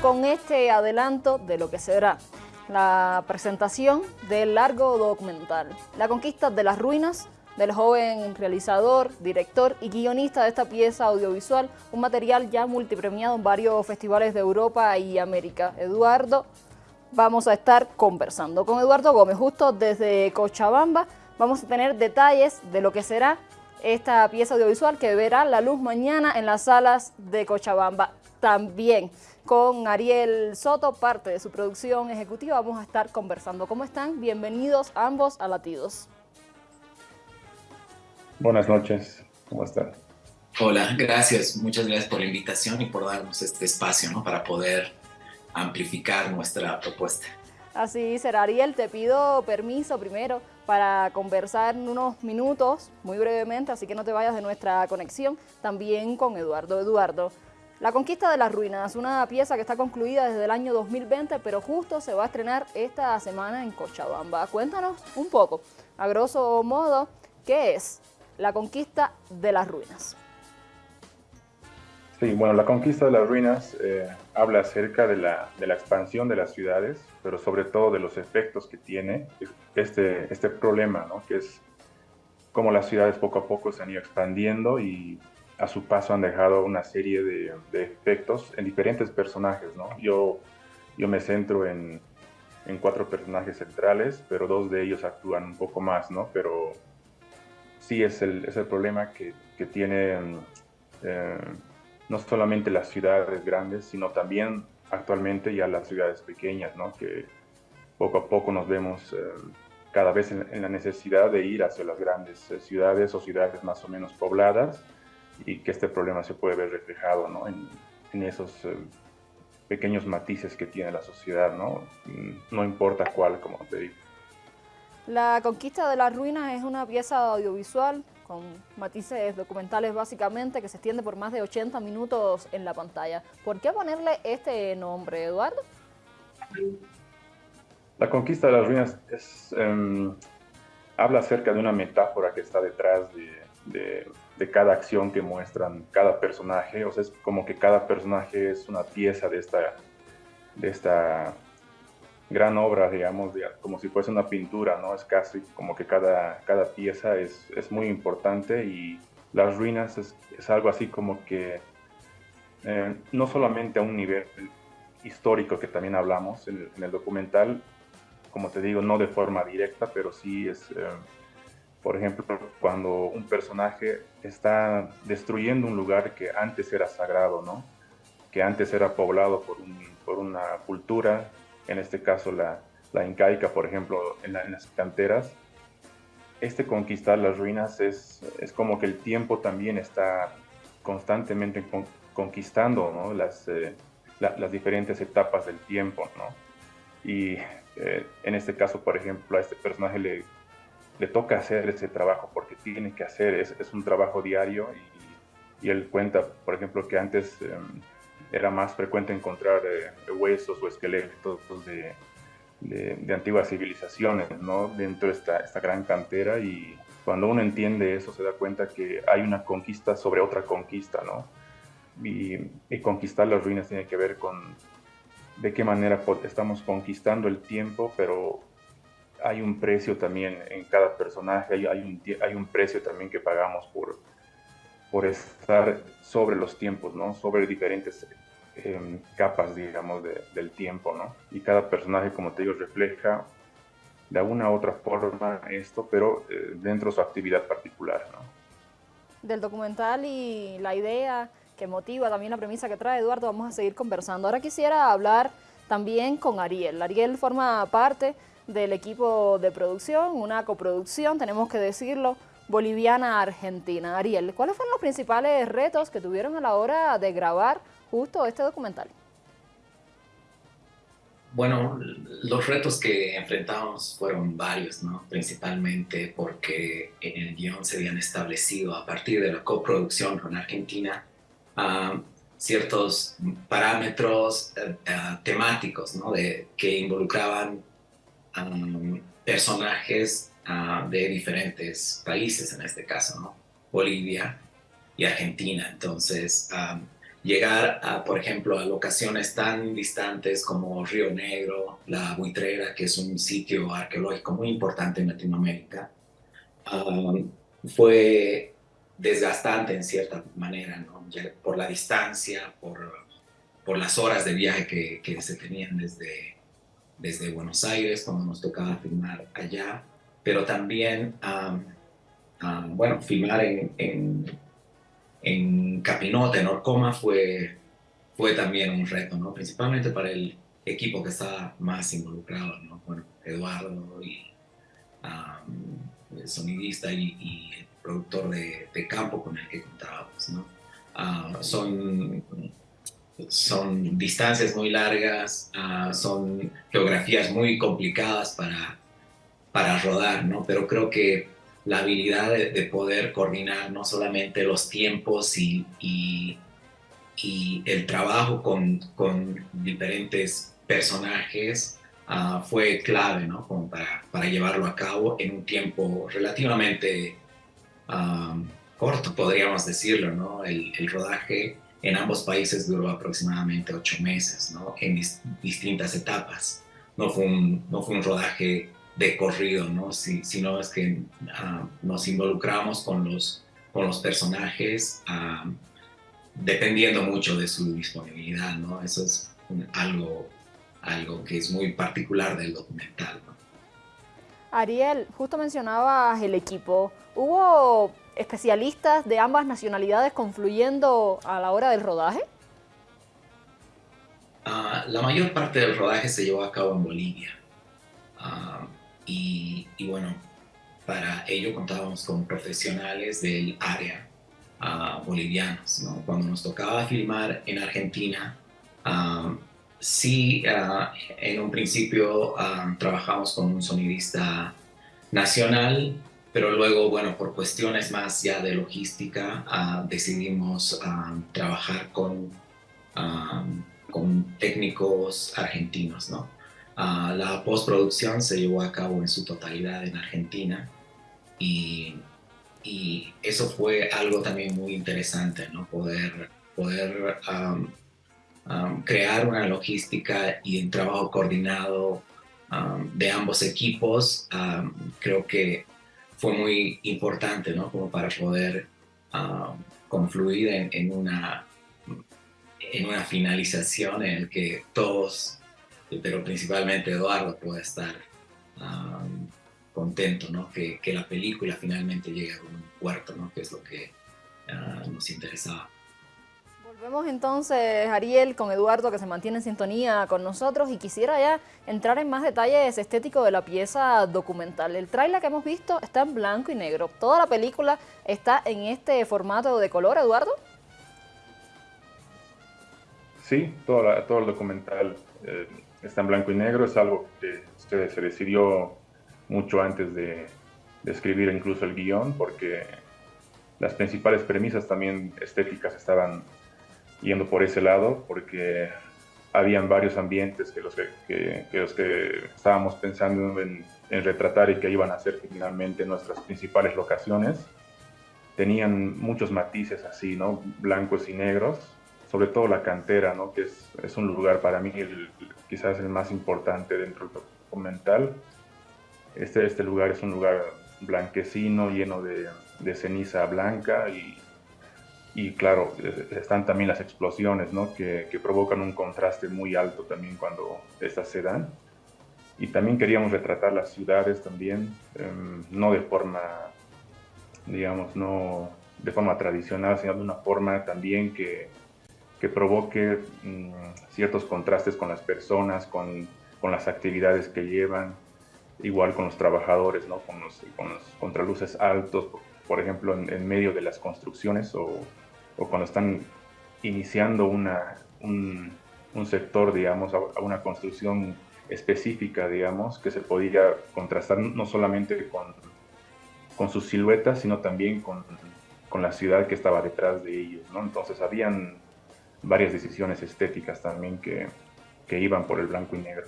con este adelanto de lo que será la presentación del largo documental, La conquista de las ruinas, del joven realizador, director y guionista de esta pieza audiovisual, un material ya multipremiado en varios festivales de Europa y América. Eduardo, vamos a estar conversando con Eduardo Gómez, justo desde Cochabamba. Vamos a tener detalles de lo que será esta pieza audiovisual que verá la luz mañana en las salas de Cochabamba. También con Ariel Soto, parte de su producción ejecutiva, vamos a estar conversando. ¿Cómo están? Bienvenidos ambos a Latidos. Buenas noches, ¿cómo están? Hola, gracias, muchas gracias por la invitación y por darnos este espacio ¿no? para poder amplificar nuestra propuesta. Así será, Ariel, te pido permiso primero para conversar en unos minutos, muy brevemente, así que no te vayas de nuestra conexión, también con Eduardo. Eduardo, La Conquista de las Ruinas, una pieza que está concluida desde el año 2020, pero justo se va a estrenar esta semana en Cochabamba. Cuéntanos un poco, a grosso modo, ¿qué es la conquista de las ruinas. Sí, bueno, la conquista de las ruinas eh, habla acerca de la, de la, expansión de las ciudades, pero sobre todo de los efectos que tiene este, este problema, ¿no? que es cómo las ciudades poco a poco se han ido expandiendo y a su paso han dejado una serie de, efectos en diferentes personajes. ¿no? Yo, yo me centro en, en cuatro personajes centrales, pero dos de ellos actúan un poco más, ¿no? pero sí es el, es el problema que, que tiene eh, no solamente las ciudades grandes, sino también actualmente ya las ciudades pequeñas, ¿no? que poco a poco nos vemos eh, cada vez en, la necesidad de ir hacia las grandes eh, ciudades o ciudades más o menos pobladas y que este problema se puede ver reflejado ¿no? en, en, esos pequeños matices que tiene la sociedad, ¿no? no importa cuál, como te digo. La conquista de las ruinas es una pieza audiovisual con matices documentales básicamente que se extiende por más de 80 minutos en la pantalla. ¿Por qué ponerle este nombre, Eduardo? La conquista de las ruinas es, um, habla acerca de una metáfora que está detrás de, de, de, cada acción que muestran cada personaje. O sea, es como que cada personaje es una pieza de esta, de esta gran obra, digamos, como si fuese una pintura, ¿no? Es casi como que cada, cada pieza es, es muy importante y las ruinas es, es algo así como que eh, no solamente a un nivel histórico que también hablamos en el, en el, documental, como te digo, no de forma directa, pero sí es, eh, por ejemplo, cuando un personaje está destruyendo un lugar que antes era sagrado, ¿no? Que antes era poblado por, un, por una cultura en este caso la, la incaica, por ejemplo, en, la, en, las canteras, este conquistar las ruinas es, es, como que el tiempo también está constantemente con, conquistando ¿no? las, eh, la, las diferentes etapas del tiempo. ¿no? Y eh, en este caso, por ejemplo, a este personaje le, le toca hacer ese trabajo porque tiene que hacer, es, es un trabajo diario y, y, él cuenta, por ejemplo, que antes... Eh, era más frecuente encontrar eh, huesos o esqueletos de, de, de, antiguas civilizaciones ¿no? dentro de esta, esta gran cantera y cuando uno entiende eso se da cuenta que hay una conquista sobre otra conquista, ¿no? Y, y conquistar las ruinas tiene que ver con de qué manera estamos conquistando el tiempo, pero hay un precio también en cada personaje, hay, hay, un, hay un precio también que pagamos por, por estar sobre los tiempos, ¿no? Sobre diferentes eh, capas, digamos, de, del tiempo, ¿no? Y cada personaje, como te digo, refleja de alguna u otra forma esto, pero eh, dentro de su actividad particular, ¿no? Del documental y la idea que motiva también la premisa que trae Eduardo, vamos a seguir conversando. Ahora quisiera hablar también con Ariel. Ariel forma parte del equipo de producción, una coproducción, tenemos que decirlo, boliviana-argentina. Ariel, ¿cuáles fueron los principales retos que tuvieron a la hora de grabar justo este documental? Bueno, los retos que enfrentamos fueron varios, ¿no? Principalmente porque en el guion se habían establecido a partir de la coproducción con Argentina uh, ciertos parámetros uh, uh, temáticos, ¿no? De, que involucraban um, personajes de diferentes países, en este caso, ¿no? Bolivia y Argentina. Entonces, um, llegar, a, por ejemplo, a locaciones tan distantes como Río Negro, La Buitrera, que es un sitio arqueológico muy importante en Latinoamérica, um, fue desgastante en cierta manera, ¿no? por la distancia, por, por las horas de viaje que, que, se tenían desde, desde Buenos Aires, cuando nos tocaba filmar allá, pero también, um, um, bueno, filmar en, en en Capinote, en Orcoma, fue, fue también un reto, ¿no? Principalmente para el equipo que estaba más involucrado, ¿no? Bueno, Eduardo y el sonidista y, el productor de, campo con el que contábamos, ¿no? Ah, son, son distancias muy largas, ah, son geografías muy complicadas para, para rodar, ¿no? Pero creo que la habilidad de, poder coordinar no solamente los tiempos y, y, el trabajo con, con, diferentes personajes ah, fue clave, ¿no? Como para, para, llevarlo a cabo en un tiempo relativamente ah, corto, podríamos decirlo, ¿no? El, el, rodaje en ambos países duró aproximadamente ocho meses, ¿no? En distintas etapas. No fue un, no fue un rodaje de corrido, ¿no? Si, sino es que ah, nos involucramos con los, con los personajes ah, dependiendo mucho de su disponibilidad, ¿no? Eso es algo, algo que es muy particular del documental, ¿no? Ariel, justo mencionabas el equipo. ¿Hubo especialistas de ambas nacionalidades confluyendo a la hora del rodaje? Ah, la mayor parte del rodaje se llevó a cabo en Bolivia. Y, bueno, para ello contábamos con profesionales del área uh, bolivianos. Cuando nos tocaba filmar en Argentina, sí, en un principio trabajamos con un sonidista nacional, pero luego, bueno, por cuestiones más ya de logística, decidimos trabajar con, con técnicos argentinos, ¿no? la postproducción se llevó a cabo en su totalidad en Argentina y, y eso fue algo también muy interesante, ¿no? Poder, poder crear una logística y un trabajo coordinado de ambos equipos, creo que fue muy importante, ¿no? Como para poder confluir en, una, finalización en el que todos pero principalmente Eduardo puede estar contento, ¿no? Que, la película finalmente llegue a un puerto, ¿no? Que es lo que ah, nos interesaba. Volvemos entonces, Ariel, con Eduardo, que se mantiene en sintonía con nosotros y quisiera ya entrar en más detalles estéticos de la pieza documental. El trailer que hemos visto está en blanco y negro. ¿Toda la película está en este formato de color, Eduardo? Sí, todo, todo el documental eh, está en blanco y negro, es algo que se, decidió mucho antes de, escribir incluso el guion, porque las principales premisas también estéticas estaban yendo por ese lado, porque habían varios ambientes que los que, los que estábamos pensando en, en, retratar y que iban a ser finalmente nuestras principales locaciones, tenían muchos matices así, ¿no? Blancos y negros, sobre todo la cantera, ¿no? que es, es un lugar para mí el, quizás el más importante dentro del documental. Este, este lugar es un lugar blanquecino, lleno de, de ceniza blanca y, y, claro, están también las explosiones ¿no? que, que, provocan un contraste muy alto también cuando estas se dan. Y también queríamos retratar las ciudades también, em, no de forma, digamos, no de forma tradicional, sino de una forma también que, que provoque mm, ciertos contrastes con las personas, con, con, las actividades que llevan, igual con los trabajadores, ¿no? con, los, con los contraluces altos, por ejemplo, en, medio de las construcciones o, o cuando están iniciando una, un, un, sector, digamos, a una construcción específica, digamos, que se podía contrastar no solamente con, con sus siluetas, sino también con, con la ciudad que estaba detrás de ellos, ¿no? Entonces habían varias decisiones estéticas también que, que iban por el blanco y negro.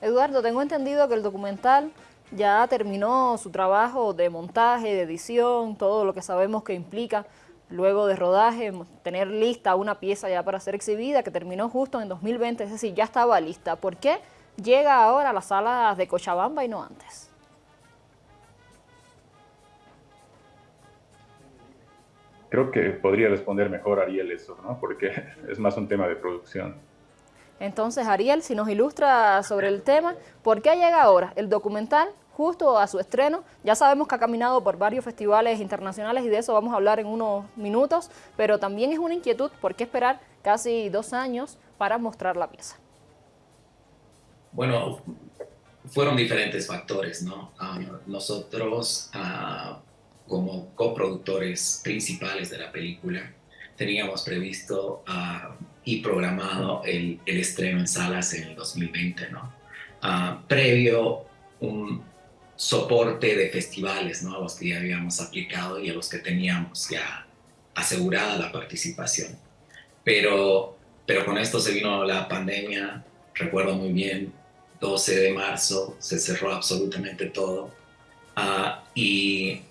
Eduardo, tengo entendido que el documental ya terminó su trabajo de montaje, de edición, todo lo que sabemos que implica luego de rodaje, tener lista una pieza ya para ser exhibida que terminó justo en 2020, es decir, ya estaba lista. ¿Por qué llega ahora a las salas de Cochabamba y no antes? Creo que podría responder mejor Ariel eso, ¿no? Porque es más un tema de producción. Entonces, Ariel, si nos ilustra sobre el tema, ¿por qué llega ahora el documental justo a su estreno? Ya sabemos que ha caminado por varios festivales internacionales y de eso vamos a hablar en unos minutos, pero también es una inquietud, ¿por qué esperar casi dos años para mostrar la pieza? Bueno, fueron diferentes factores, ¿no? Ah, nosotros... Uh, como coproductores principales de la película, teníamos previsto uh, y programado el, estreno en salas en el 2020, ¿no? Previo un soporte de festivales, ¿no? A los que ya habíamos aplicado y a los que teníamos ya asegurada la participación. Pero, pero con esto se vino la pandemia, recuerdo muy bien, 12 de marzo, se cerró absolutamente todo. Uh, y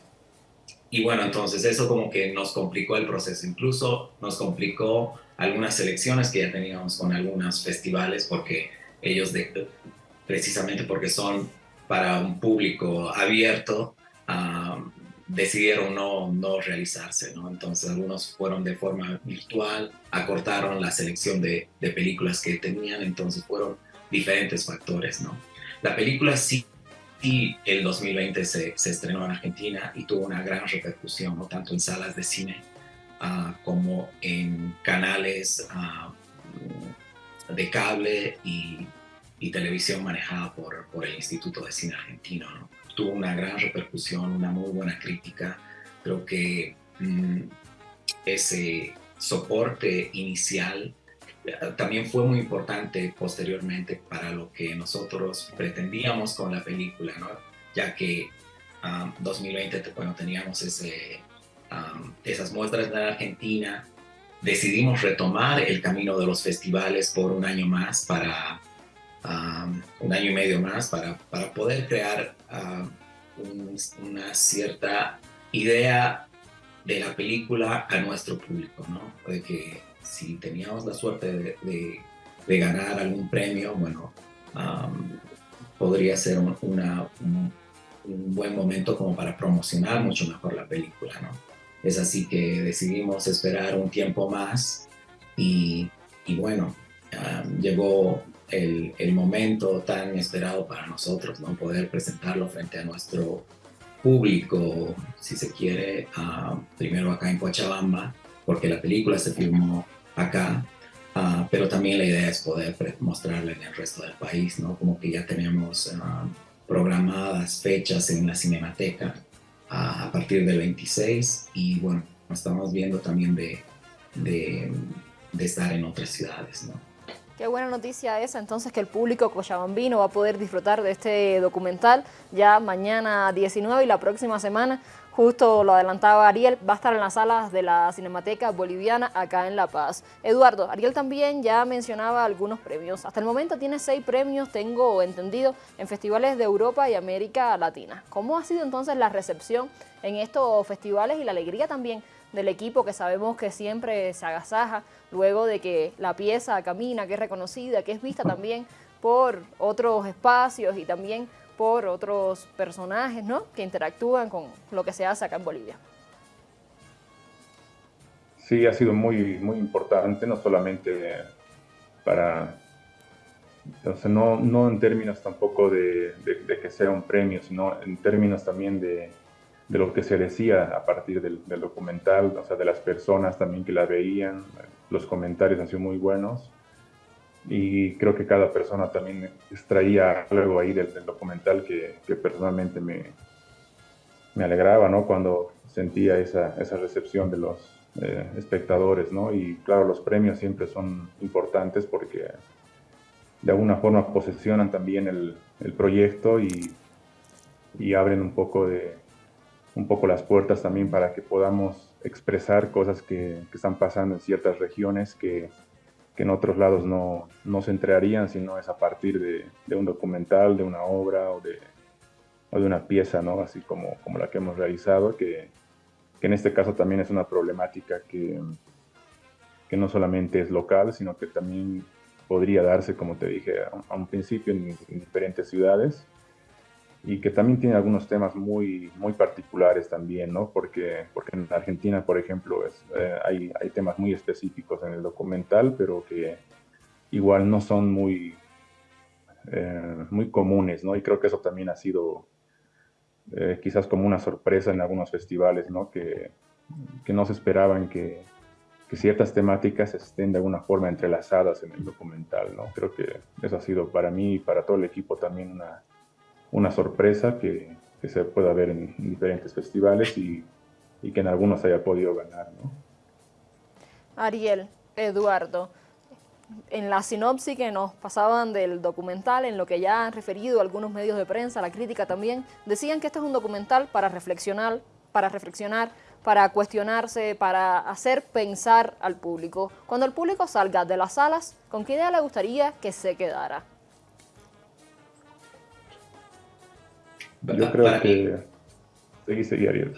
y bueno, entonces eso como que nos complicó el proceso, incluso nos complicó algunas selecciones que ya teníamos con algunos festivales porque ellos de, precisamente porque son para un público abierto, decidieron no, no realizarse, ¿no? Entonces algunos fueron de forma virtual, acortaron la selección de, de películas que tenían, entonces fueron diferentes factores, ¿no? La película sí y el 2020 se, se, estrenó en Argentina y tuvo una gran repercusión, ¿no? tanto en salas de cine uh, como en canales uh, de cable y, y, televisión manejada por, por el Instituto de Cine Argentino. ¿no? Tuvo una gran repercusión, una muy buena crítica. Creo que mm, ese soporte inicial también fue muy importante posteriormente para lo que nosotros pretendíamos con la película, ¿no? ya que um, 2020, bueno, teníamos ese, um, esas muestras en Argentina, decidimos retomar el camino de los festivales por un año más, para un año y medio más, para, para poder crear un, una cierta idea de la película a nuestro público, ¿no? De que si teníamos la suerte de, ganar algún premio, bueno, podría ser un, buen momento como para promocionar mucho mejor la película, ¿no? Es así que decidimos esperar un tiempo más y, bueno, llegó el, el, momento tan esperado para nosotros, ¿no? Poder presentarlo frente a nuestro público, si se quiere, primero acá en Cochabamba, porque la película se filmó acá, uh, pero también la idea es poder mostrarla en el resto del país, ¿no? Como que ya tenemos uh, programadas fechas en la Cinemateca uh, a partir del 26 y bueno, estamos viendo también de, de, de estar en otras ciudades, ¿no? Qué buena noticia esa, entonces que el público cochabambino va a poder disfrutar de este documental ya mañana 19 y la próxima semana Justo lo adelantaba Ariel, va a estar en las salas de la Cinemateca Boliviana acá en La Paz. Eduardo, Ariel también ya mencionaba algunos premios. Hasta el momento tiene seis premios, tengo entendido, en festivales de Europa y América Latina. ¿Cómo ha sido entonces la recepción en estos festivales y la alegría también del equipo que sabemos que siempre se agasaja luego de que la pieza camina, que es reconocida, que es vista también por otros espacios y también por otros personajes ¿no? que interactúan con lo que se hace acá en Bolivia. Sí, ha sido muy, muy importante, no solamente para, entonces no, no en términos tampoco de, que sea un premio, sino en términos también de, de lo que se decía a partir del, del, documental, o sea, de las personas también que la veían, los comentarios han sido muy buenos y creo que cada persona también extraía algo ahí del, documental que, que, personalmente me, me alegraba, ¿no? Cuando sentía esa, esa recepción de los eh, espectadores, ¿no? Y claro, los premios siempre son importantes porque de alguna forma posesionan también el, el proyecto y, y, abren un poco, de, un poco las puertas también para que podamos expresar cosas que, están pasando en ciertas regiones que que en otros lados no, no se entregarían, sino es a partir de, un documental, de una obra o de, una pieza, así como, como la que hemos realizado, que, que en este caso también es una problemática que, que no solamente es local, sino que también podría darse, como te dije a, un principio, en, diferentes ciudades y que también tiene algunos temas muy, muy particulares también, ¿no? Porque, porque en Argentina, por ejemplo, es, eh, hay, hay temas muy específicos en el documental, pero que igual no son muy, eh, muy comunes, ¿no? Y creo que eso también ha sido eh, quizás como una sorpresa en algunos festivales, ¿no? Que, que no se esperaban que, que, ciertas temáticas estén de alguna forma entrelazadas en el documental, ¿no? Creo que eso ha sido para mí y para todo el equipo también una, una sorpresa que, que se pueda ver en, diferentes festivales y, y, que en algunos haya podido ganar. Ariel, Eduardo, en la sinopsis que nos pasaban del documental, en lo que ya han referido algunos medios de prensa, la crítica también, decían que este es un documental para reflexionar, para reflexionar, para cuestionarse, para hacer pensar al público. Cuando el público salga de las salas, ¿con qué idea le gustaría que se quedara? Yo creo que... Seguí, seguí, Ariel.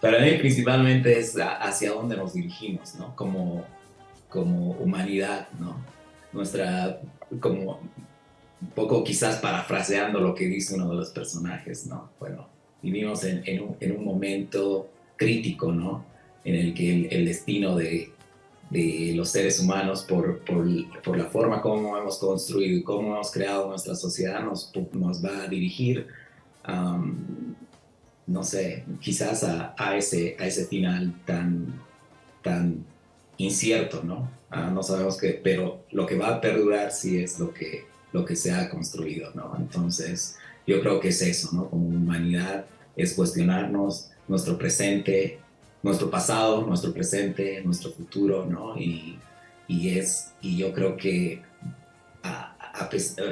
para mí principalmente es hacia dónde nos dirigimos, ¿no? Como como humanidad, ¿no? Nuestra, como un poco quizás parafraseando lo que dice uno de los personajes, ¿no? Bueno, vivimos en, en, un, en un, momento crítico, ¿no? En el que el, destino de, de, los seres humanos por, por, por, la forma como hemos construido y cómo hemos creado nuestra sociedad nos, nos va a dirigir, no sé, quizás a, a, ese, a ese final tan, tan incierto, ¿no? Ah, no sabemos qué, pero lo que va a perdurar sí es lo que, lo que se ha construido, ¿no? Entonces, yo creo que es eso, ¿no? Como humanidad es cuestionarnos nuestro presente, nuestro pasado, nuestro presente, nuestro futuro, ¿no? Y, y es, y yo creo que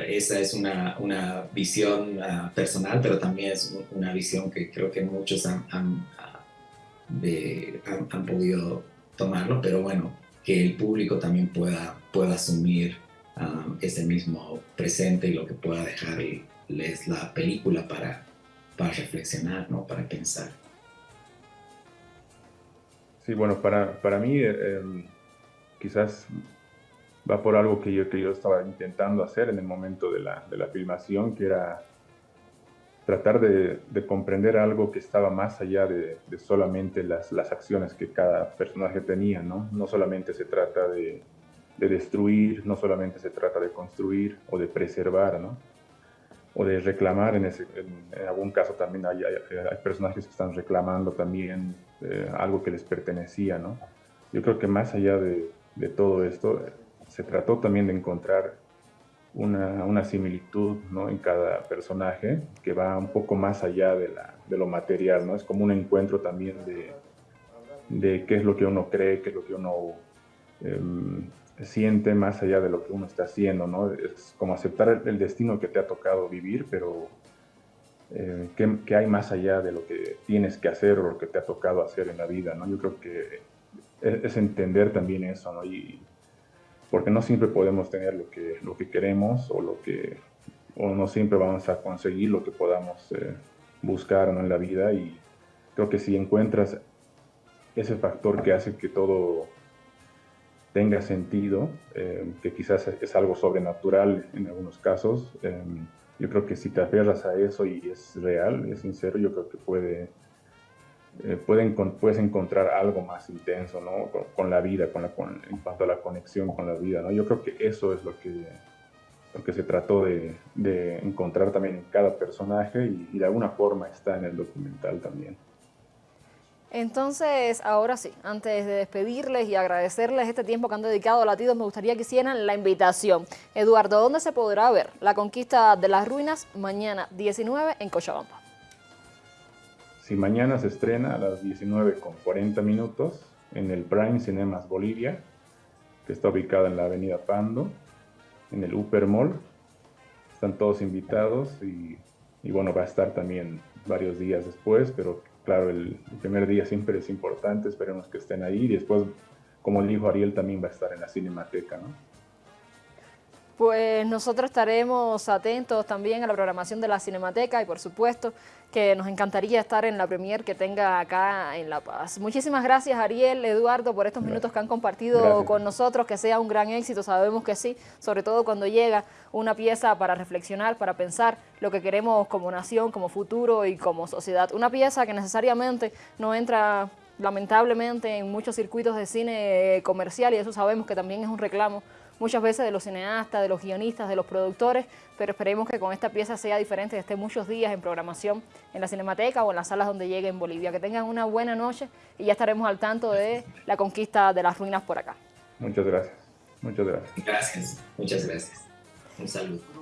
esa es una, una visión ah, personal, pero también es una visión que creo que muchos han, han, han podido tomarlo, pero bueno, que el público también pueda, pueda asumir um, ese mismo presente y lo que pueda dejarles la película para, para reflexionar, ¿no? para pensar. Sí, bueno, para, para mí eh, em, quizás va por algo que yo, que yo estaba intentando hacer en el momento de la, de la filmación, que era tratar de, comprender algo que estaba más allá de, solamente las, las, acciones que cada personaje tenía, ¿no? No solamente se trata de, destruir, no solamente se trata de construir o de preservar, ¿no? O de reclamar, en, ese, en, algún caso también hay, hay, personajes que están reclamando también eh, algo que les pertenecía, ¿no? Yo creo que más allá de, de todo esto, se trató también de encontrar una, una similitud ¿no? en cada personaje que va un poco más allá de, la, de, lo material, ¿no? Es como un encuentro también de, de qué es lo que uno cree, qué es lo que uno em, siente más allá de lo que uno está haciendo, ¿no? Es como aceptar el, destino que te ha tocado vivir, pero eh, ¿qué, ¿qué, hay más allá de lo que tienes que hacer o lo que te ha tocado hacer en la vida, ¿no? Yo creo que es, es entender también eso, ¿no? Y, porque no siempre podemos tener lo que, lo que queremos o, lo que, o no siempre vamos a conseguir lo que podamos eh, buscar en la vida y creo que si encuentras ese factor que hace que todo tenga sentido, eh, que quizás es algo sobrenatural en algunos casos, eh, yo creo que si te aferras a eso y es real, es sincero, yo creo que puede eh, pueden, puedes encontrar algo más intenso, ¿no? Con, la vida, con la, en cuanto a la conexión con la vida, ¿no? Yo creo que eso es lo que, lo que se trató de, de encontrar también en cada personaje y, de alguna forma está en el documental también. Entonces, ahora sí, antes de despedirles y agradecerles este tiempo que han dedicado a Latidos, me gustaría que hicieran la invitación. Eduardo, ¿dónde se podrá ver la conquista de las ruinas mañana 19 en Cochabamba? Si mañana se estrena a las 19 con 40 minutos en el Prime Cinemas Bolivia, que está ubicada en la avenida Pando, en el Upper Mall. Están todos invitados y, bueno, va a estar también varios días después, pero claro, el, primer día siempre es importante, esperemos que estén ahí y después, como dijo Ariel, también va a estar en la Cinemateca, ¿no? Pues nosotros estaremos atentos también a la programación de la Cinemateca y por supuesto que nos encantaría estar en la premier que tenga acá en La Paz. Muchísimas gracias Ariel, Eduardo, por estos minutos que han compartido con nosotros, que sea un gran éxito, sabemos que sí, sobre todo cuando llega una pieza para reflexionar, para pensar lo que queremos como nación, como futuro y como sociedad. Una pieza que necesariamente no entra lamentablemente en muchos circuitos de cine comercial y eso sabemos que también es un reclamo muchas veces de los cineastas, de los guionistas, de los productores, pero esperemos que con esta pieza sea diferente, que esté muchos días en programación en la Cinemateca o en las salas donde llegue en Bolivia. Que tengan una buena noche y ya estaremos al tanto de la conquista de las ruinas por acá. Muchas gracias. Muchas gracias. Gracias. Muchas gracias. Un saludo.